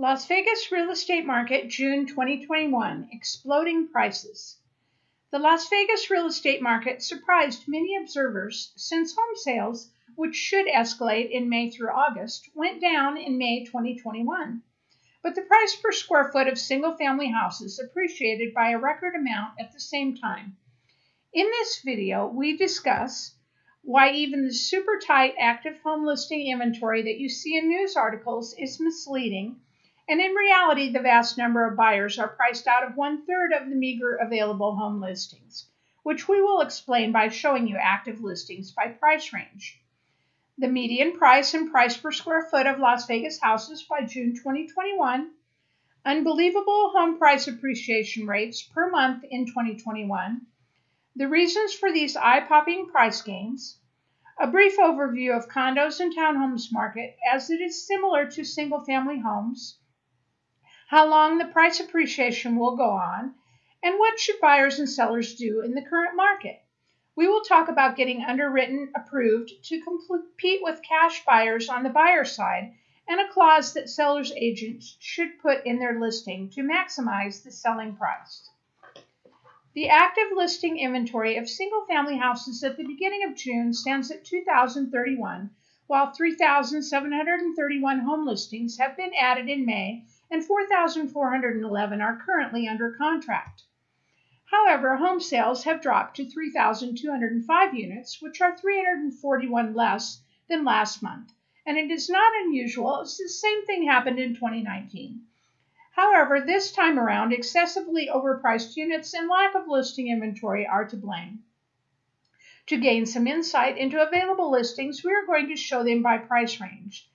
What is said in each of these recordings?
Las Vegas real estate market, June 2021 exploding prices. The Las Vegas real estate market surprised many observers since home sales, which should escalate in May through August, went down in May 2021. But the price per square foot of single family houses appreciated by a record amount at the same time. In this video, we discuss why even the super tight active home listing inventory that you see in news articles is misleading and in reality, the vast number of buyers are priced out of one third of the meager available home listings, which we will explain by showing you active listings by price range. The median price and price per square foot of Las Vegas houses by June 2021, unbelievable home price appreciation rates per month in 2021, the reasons for these eye popping price gains, a brief overview of condos and townhomes market as it is similar to single family homes how long the price appreciation will go on, and what should buyers and sellers do in the current market. We will talk about getting underwritten approved to compete with cash buyers on the buyer side and a clause that sellers agents should put in their listing to maximize the selling price. The active listing inventory of single family houses at the beginning of June stands at 2,031, while 3,731 home listings have been added in May and 4,411 are currently under contract. However, home sales have dropped to 3,205 units, which are 341 less than last month. And it is not unusual, as the same thing happened in 2019. However, this time around, excessively overpriced units and lack of listing inventory are to blame. To gain some insight into available listings, we are going to show them by price range.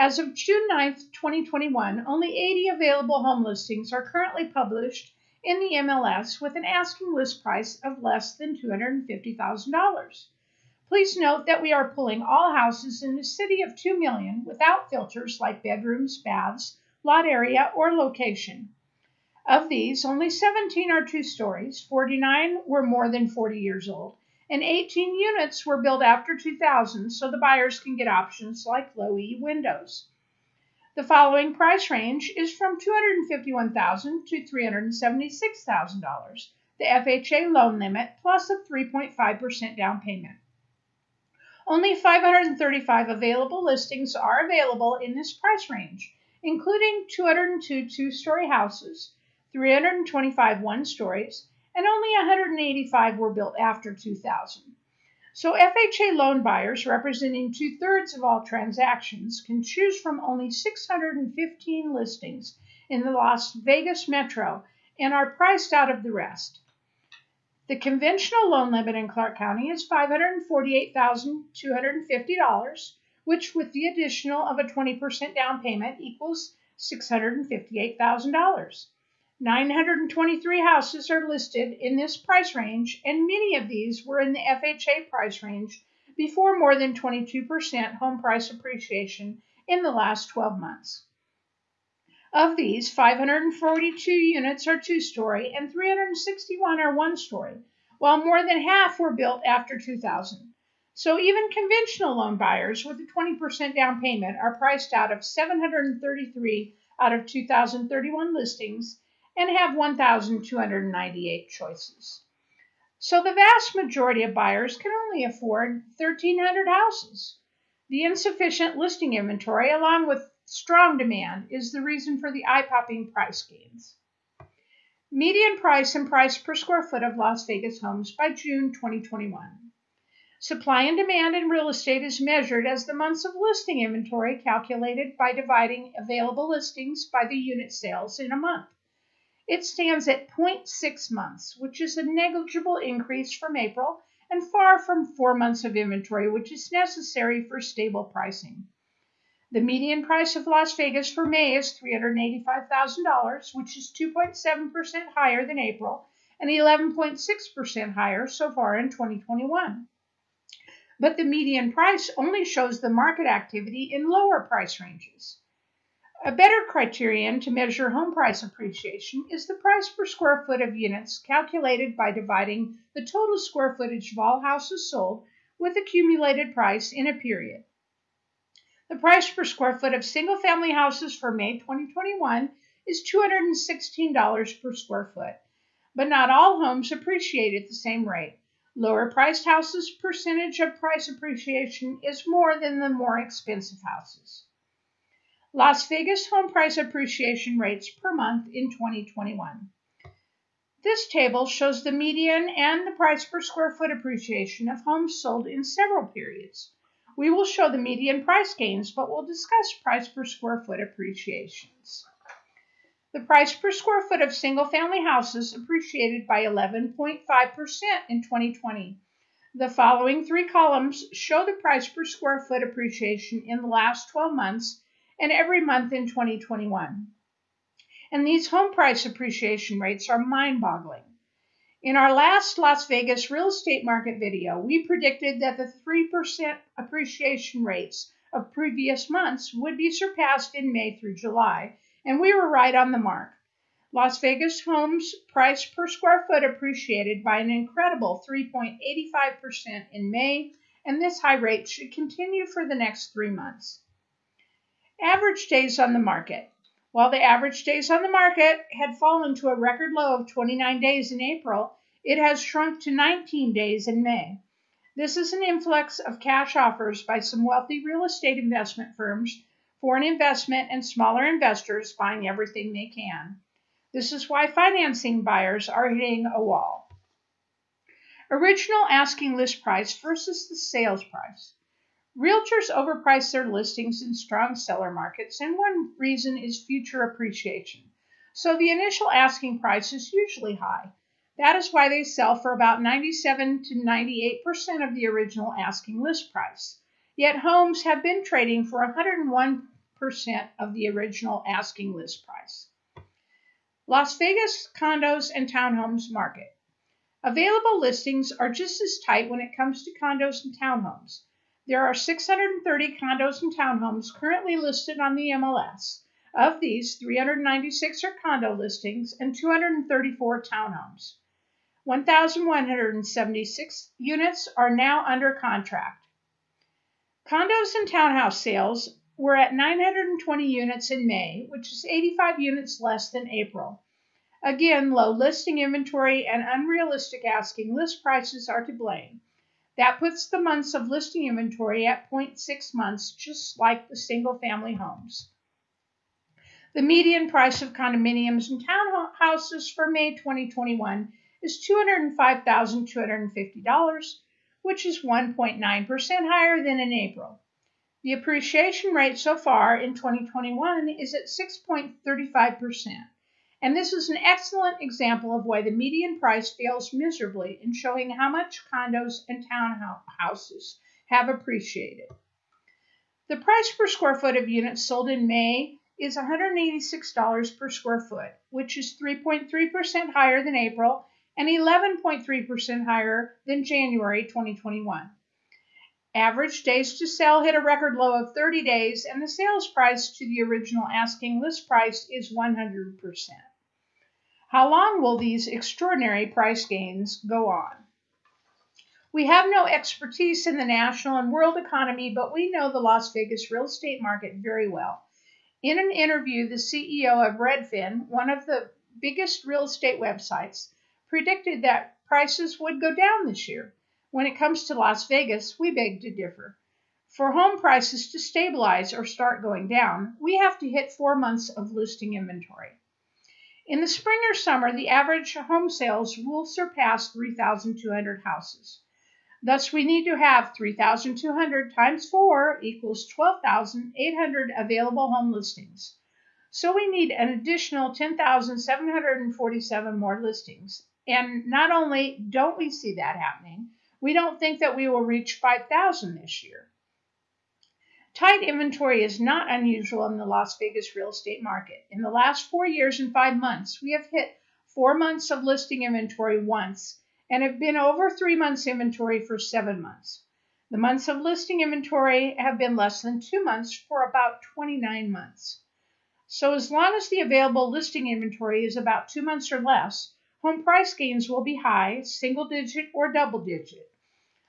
As of June 9, 2021, only 80 available home listings are currently published in the MLS with an asking list price of less than $250,000. Please note that we are pulling all houses in the city of 2 million without filters like bedrooms, baths, lot area, or location. Of these, only 17 are two stories, 49 were more than 40 years old, and 18 units were built after 2000 so the buyers can get options like low E windows. The following price range is from 251,000 to $376,000, the FHA loan limit plus a 3.5% down payment. Only 535 available listings are available in this price range, including 202 two story houses, 325 one stories, and only 185 were built after 2000. So FHA loan buyers, representing two thirds of all transactions, can choose from only 615 listings in the Las Vegas metro and are priced out of the rest. The conventional loan limit in Clark County is $548,250, which, with the additional of a 20% down payment, equals $658,000. 923 houses are listed in this price range, and many of these were in the FHA price range before more than 22% home price appreciation in the last 12 months. Of these, 542 units are two story and 361 are one story, while more than half were built after 2000. So even conventional loan buyers with a 20% down payment are priced out of 733 out of 2,031 listings and have 1,298 choices. So the vast majority of buyers can only afford 1,300 houses. The insufficient listing inventory, along with strong demand, is the reason for the eye popping price gains. Median price and price per square foot of Las Vegas homes by June 2021. Supply and demand in real estate is measured as the months of listing inventory calculated by dividing available listings by the unit sales in a month. It stands at 0.6 months, which is a negligible increase from April and far from four months of inventory, which is necessary for stable pricing. The median price of Las Vegas for May is $385,000, which is 2.7% higher than April and 11.6% higher so far in 2021. But the median price only shows the market activity in lower price ranges. A better criterion to measure home price appreciation is the price per square foot of units calculated by dividing the total square footage of all houses sold with accumulated price in a period. The price per square foot of single family houses for May 2021 is $216 per square foot. But not all homes appreciate at the same rate. Lower priced houses' percentage of price appreciation is more than the more expensive houses. Las Vegas home price appreciation rates per month in 2021. This table shows the median and the price per square foot appreciation of homes sold in several periods. We will show the median price gains, but we'll discuss price per square foot appreciations. The price per square foot of single family houses appreciated by 11.5% in 2020. The following three columns show the price per square foot appreciation in the last 12 months and every month in 2021. And these home price appreciation rates are mind boggling. In our last Las Vegas real estate market video, we predicted that the 3% appreciation rates of previous months would be surpassed in May through July, and we were right on the mark. Las Vegas homes price per square foot appreciated by an incredible 3.85% in May, and this high rate should continue for the next three months. Average days on the market. While the average days on the market had fallen to a record low of 29 days in April, it has shrunk to 19 days in May. This is an influx of cash offers by some wealthy real estate investment firms, foreign investment, and smaller investors buying everything they can. This is why financing buyers are hitting a wall. Original asking list price versus the sales price. Realtors overprice their listings in strong seller markets, and one reason is future appreciation. So the initial asking price is usually high. That is why they sell for about 97 to 98% of the original asking list price. Yet homes have been trading for 101% of the original asking list price. Las Vegas condos and townhomes market. Available listings are just as tight when it comes to condos and townhomes. There are 630 condos and townhomes currently listed on the MLS. Of these, 396 are condo listings and 234 townhomes. 1,176 units are now under contract. Condos and townhouse sales were at 920 units in May, which is 85 units less than April. Again, low listing inventory and unrealistic asking list prices are to blame. That puts the months of listing inventory at 0.6 months, just like the single family homes. The median price of condominiums and townhouses for May 2021 is $205,250, which is 1.9% higher than in April. The appreciation rate so far in 2021 is at 6.35% and this is an excellent example of why the median price fails miserably in showing how much condos and townhouses have appreciated. The price per square foot of units sold in May is $186 per square foot, which is 3.3% higher than April and 11.3% higher than January 2021. Average days to sell hit a record low of 30 days, and the sales price to the original asking list price is 100%. How long will these extraordinary price gains go on? We have no expertise in the national and world economy, but we know the Las Vegas real estate market very well. In an interview, the CEO of Redfin, one of the biggest real estate websites, predicted that prices would go down this year. When it comes to Las Vegas, we beg to differ. For home prices to stabilize or start going down, we have to hit four months of listing inventory. In the spring or summer, the average home sales will surpass 3,200 houses. Thus, we need to have 3,200 times 4 equals 12,800 available home listings. So we need an additional 10,747 more listings. And not only don't we see that happening, we don't think that we will reach 5,000 this year. Tight inventory is not unusual in the Las Vegas real estate market. In the last four years and five months, we have hit four months of listing inventory once and have been over three months inventory for seven months. The months of listing inventory have been less than two months for about 29 months. So, as long as the available listing inventory is about two months or less, home price gains will be high, single digit or double digit.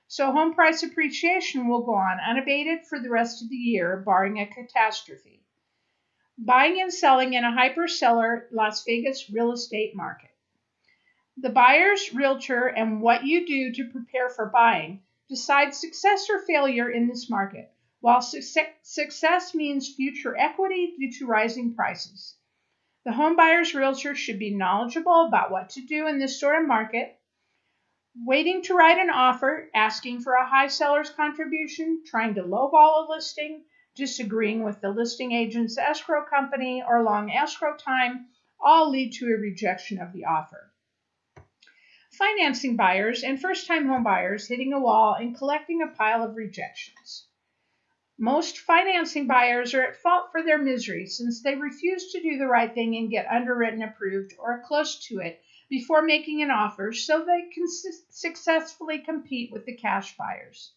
So home price appreciation will go on unabated for the rest of the year, barring a catastrophe. Buying and selling in a hyper-seller Las Vegas real estate market. The buyer's realtor and what you do to prepare for buying decide success or failure in this market, while success means future equity due to rising prices. The home buyer's realtor should be knowledgeable about what to do in this sort of market waiting to write an offer, asking for a high seller's contribution, trying to lowball a listing, disagreeing with the listing agent's escrow company, or long escrow time all lead to a rejection of the offer. Financing buyers and first time home buyers hitting a wall and collecting a pile of rejections. Most financing buyers are at fault for their misery since they refuse to do the right thing and get underwritten approved or close to it before making an offer so they can su- successfully compete with the cash buyers.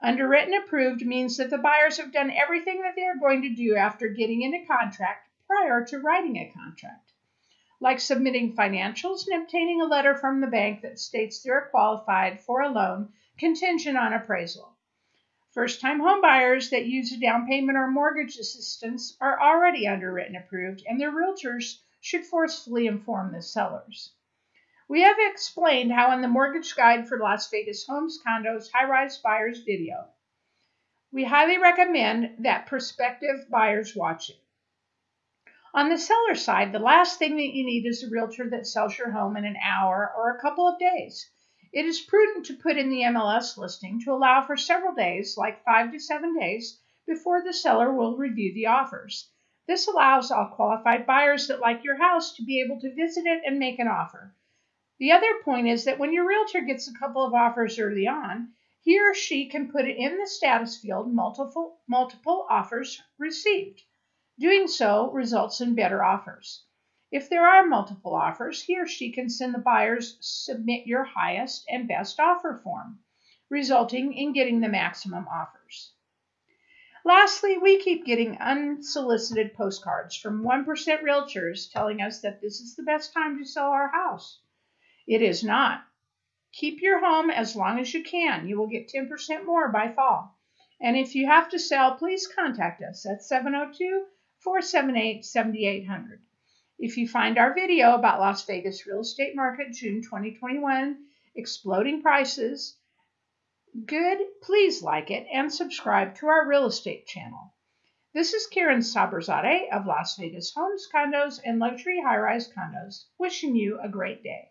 Underwritten approved means that the buyers have done everything that they are going to do after getting in a contract prior to writing a contract, like submitting financials and obtaining a letter from the bank that states they're qualified for a loan contingent on appraisal. First time homebuyers that use a down payment or mortgage assistance are already underwritten approved, and their realtors should forcefully inform the sellers. We have explained how in the Mortgage Guide for Las Vegas Homes, Condos, High Rise Buyers video. We highly recommend that prospective buyers watch it. On the seller side, the last thing that you need is a realtor that sells your home in an hour or a couple of days. It is prudent to put in the MLS listing to allow for several days, like five to seven days, before the seller will review the offers. This allows all qualified buyers that like your house to be able to visit it and make an offer. The other point is that when your realtor gets a couple of offers early on, he or she can put it in the status field multiple multiple offers received. Doing so results in better offers. If there are multiple offers, he or she can send the buyers submit your highest and best offer form, resulting in getting the maximum offers. Lastly, we keep getting unsolicited postcards from 1% realtors telling us that this is the best time to sell our house. It is not. Keep your home as long as you can. You will get 10% more by fall. And if you have to sell, please contact us at 702 478 7800. If you find our video about Las Vegas real estate market June 2021 exploding prices, good, please like it and subscribe to our real estate channel. This is Karen Saberzadeh of Las Vegas Homes, Condos, and Luxury High Rise Condos, wishing you a great day.